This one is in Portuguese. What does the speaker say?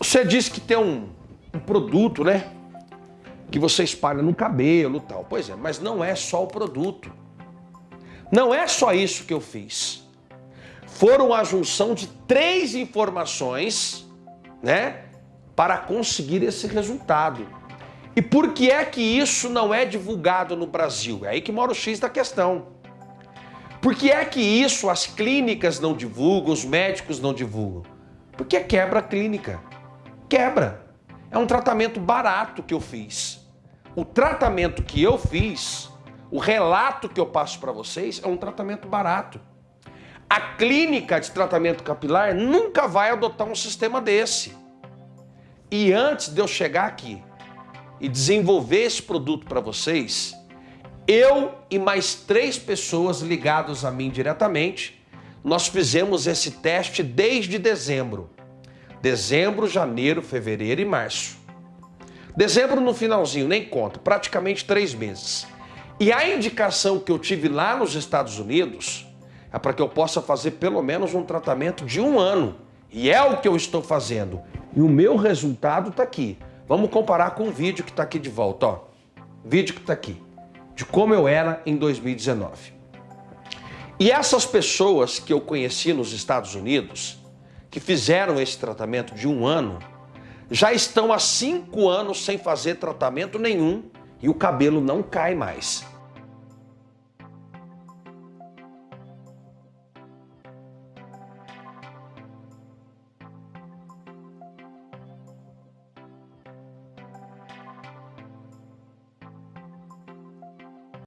Você disse que tem um, um produto, né? Que você espalha no cabelo tal. Pois é, mas não é só o produto. Não é só isso que eu fiz. Foram a junção de três informações, né? Para conseguir esse resultado. E por que é que isso não é divulgado no Brasil? É aí que mora o X da questão. Por que é que isso as clínicas não divulgam, os médicos não divulgam? Porque quebra a clínica. Quebra. É um tratamento barato que eu fiz. O tratamento que eu fiz, o relato que eu passo para vocês, é um tratamento barato. A clínica de tratamento capilar nunca vai adotar um sistema desse. E antes de eu chegar aqui e desenvolver esse produto para vocês, eu e mais três pessoas ligadas a mim diretamente, nós fizemos esse teste desde dezembro. Dezembro, janeiro, fevereiro e março. Dezembro no finalzinho, nem conta, praticamente três meses. E a indicação que eu tive lá nos Estados Unidos é para que eu possa fazer pelo menos um tratamento de um ano. E é o que eu estou fazendo. E o meu resultado está aqui. Vamos comparar com o vídeo que está aqui de volta. Ó. Vídeo que está aqui de como eu era em 2019. E essas pessoas que eu conheci nos Estados Unidos, que fizeram esse tratamento de um ano, já estão há cinco anos sem fazer tratamento nenhum e o cabelo não cai mais.